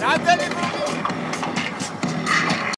რამდენი